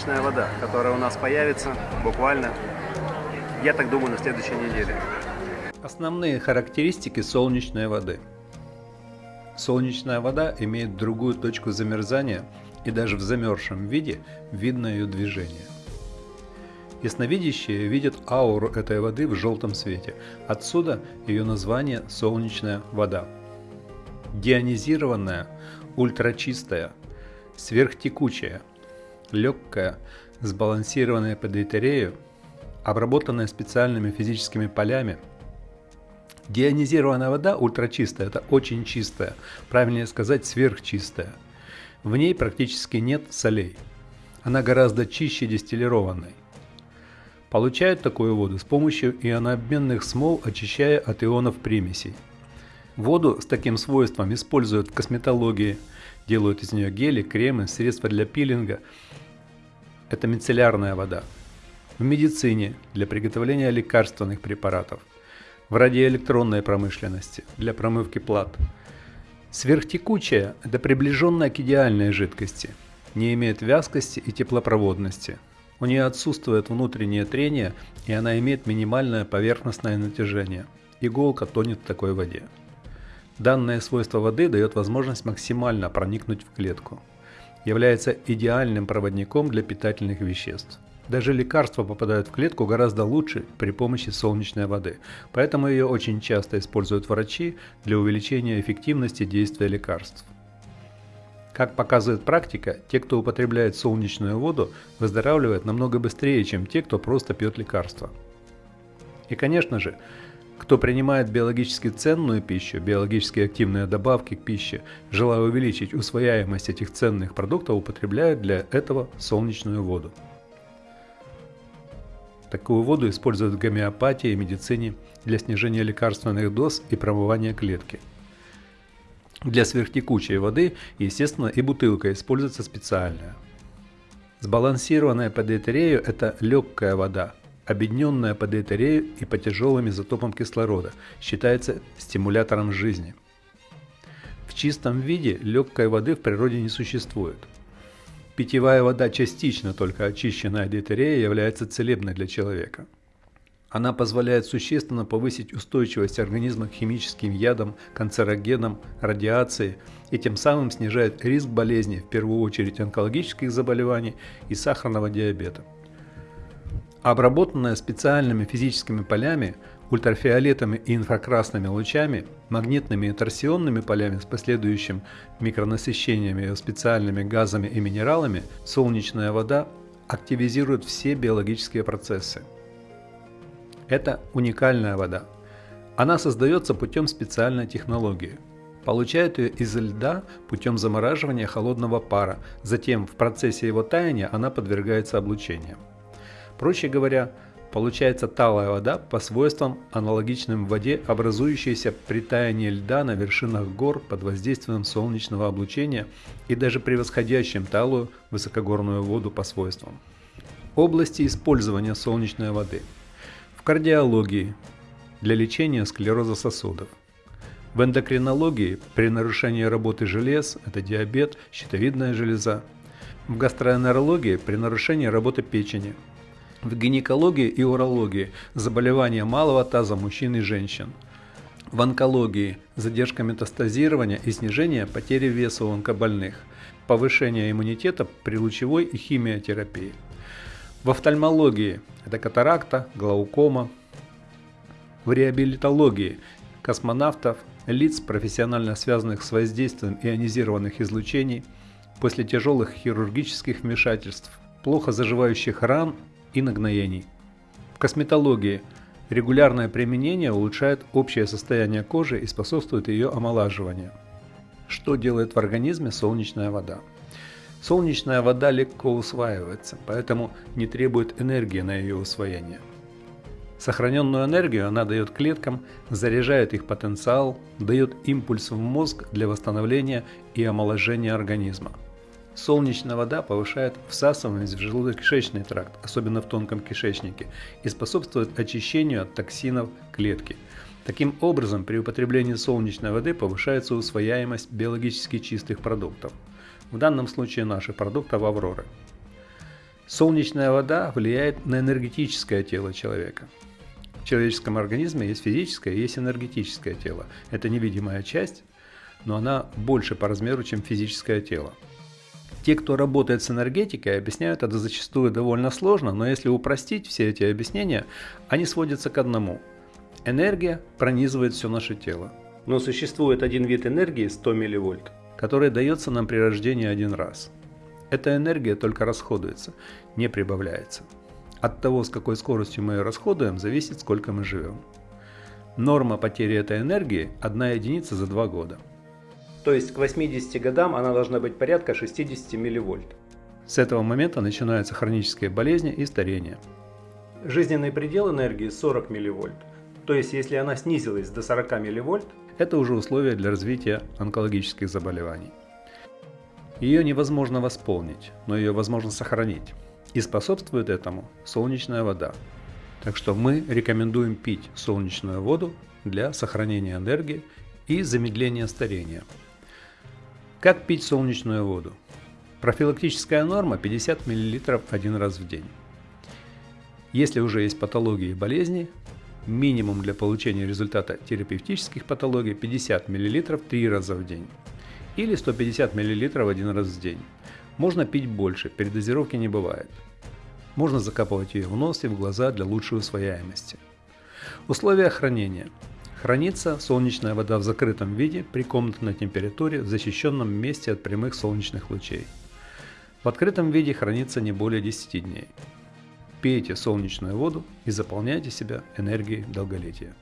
солнечная вода, которая у нас появится буквально, я так думаю, на следующей неделе. Основные характеристики солнечной воды. Солнечная вода имеет другую точку замерзания и даже в замерзшем виде видно ее движение. Ясновидящие видят ауру этой воды в желтом свете. Отсюда ее название «солнечная вода». Дионизированная, ультрачистая, сверхтекучая, легкая, сбалансированная по дейтерею, обработанная специальными физическими полями. Дионизированная вода ультрачистая – это очень чистая, правильнее сказать сверхчистая. В ней практически нет солей. Она гораздо чище дистиллированной. Получают такую воду с помощью ионообменных смол, очищая от ионов примесей. Воду с таким свойством используют в косметологии, делают из нее гели, кремы, средства для пилинга. Это мицеллярная вода. В медицине для приготовления лекарственных препаратов. В радиоэлектронной промышленности для промывки плат. Сверхтекучая – это приближенная к идеальной жидкости, не имеет вязкости и теплопроводности – у нее отсутствует внутреннее трение, и она имеет минимальное поверхностное натяжение. Иголка тонет в такой воде. Данное свойство воды дает возможность максимально проникнуть в клетку. Является идеальным проводником для питательных веществ. Даже лекарства попадают в клетку гораздо лучше при помощи солнечной воды, поэтому ее очень часто используют врачи для увеличения эффективности действия лекарств. Как показывает практика, те, кто употребляет солнечную воду, выздоравливают намного быстрее, чем те, кто просто пьет лекарства. И конечно же, кто принимает биологически ценную пищу, биологически активные добавки к пище, желая увеличить усвояемость этих ценных продуктов, употребляют для этого солнечную воду. Такую воду используют в гомеопатии и медицине для снижения лекарственных доз и промывания клетки – для сверхтекучей воды, естественно, и бутылка используется специальная. Сбалансированная по дейтерею – это легкая вода, объединенная по дейтерею и по тяжелым изотопам кислорода, считается стимулятором жизни. В чистом виде легкой воды в природе не существует. Питьевая вода, частично только очищенная от дейтерея, является целебной для человека – она позволяет существенно повысить устойчивость организма к химическим ядам, канцерогенам, радиации и тем самым снижает риск болезней, в первую очередь онкологических заболеваний и сахарного диабета. Обработанная специальными физическими полями, ультрафиолетами и инфракрасными лучами, магнитными и торсионными полями с последующим микронасыщениями специальными газами и минералами, солнечная вода активизирует все биологические процессы. Это уникальная вода. Она создается путем специальной технологии. Получают ее из льда путем замораживания холодного пара, затем в процессе его таяния она подвергается облучению. Проще говоря, получается талая вода по свойствам аналогичным воде, образующейся при таянии льда на вершинах гор под воздействием солнечного облучения и даже превосходящим талую высокогорную воду по свойствам. Области использования солнечной воды – в кардиологии для лечения склероза сосудов, в эндокринологии при нарушении работы желез – это диабет, щитовидная железа, в гастроэнтерологии при нарушении работы печени, в гинекологии и урологии – заболевания малого таза мужчин и женщин, в онкологии – задержка метастазирования и снижение потери веса у онкобольных, повышение иммунитета при лучевой и химиотерапии – в офтальмологии это катаракта, глаукома. В реабилитологии космонавтов, лиц, профессионально связанных с воздействием ионизированных излучений, после тяжелых хирургических вмешательств, плохо заживающих ран и нагноений. В косметологии регулярное применение улучшает общее состояние кожи и способствует ее омолаживанию. Что делает в организме солнечная вода? Солнечная вода легко усваивается, поэтому не требует энергии на ее усвоение. Сохраненную энергию она дает клеткам, заряжает их потенциал, дает импульс в мозг для восстановления и омоложения организма. Солнечная вода повышает всасываемость в желудочно-кишечный тракт, особенно в тонком кишечнике, и способствует очищению от токсинов клетки. Таким образом, при употреблении солнечной воды повышается усвояемость биологически чистых продуктов – в данном случае наших продуктов Авроры. Солнечная вода влияет на энергетическое тело человека. В человеческом организме есть физическое есть энергетическое тело. Это невидимая часть, но она больше по размеру, чем физическое тело. Те, кто работает с энергетикой, объясняют это зачастую довольно сложно, но если упростить все эти объяснения, они сводятся к одному. Энергия пронизывает все наше тело. Но существует один вид энергии 100 милливольт, который дается нам при рождении один раз – эта энергия только расходуется, не прибавляется. От того, с какой скоростью мы ее расходуем, зависит, сколько мы живем. Норма потери этой энергии – 1 единица за 2 года. То есть к 80 годам она должна быть порядка 60 милливольт. С этого момента начинаются хронические болезни и старение. Жизненный предел энергии 40 милливольт. То есть если она снизилась до 40 милливольт, это уже условия для развития онкологических заболеваний. Ее невозможно восполнить, но ее возможно сохранить. И способствует этому солнечная вода. Так что мы рекомендуем пить солнечную воду для сохранения энергии и замедления старения. Как пить солнечную воду? Профилактическая норма 50 мл один раз в день. Если уже есть патологии и болезни, минимум для получения результата терапевтических патологий 50 мл 3 раза в день или 150 мл один раз в день. Можно пить больше, передозировки не бывает. Можно закапывать ее в нос и в глаза для лучшей усвояемости. Условия хранения. Хранится солнечная вода в закрытом виде при комнатной температуре в защищенном месте от прямых солнечных лучей. В открытом виде хранится не более 10 дней. Пейте солнечную воду и заполняйте себя энергией долголетия.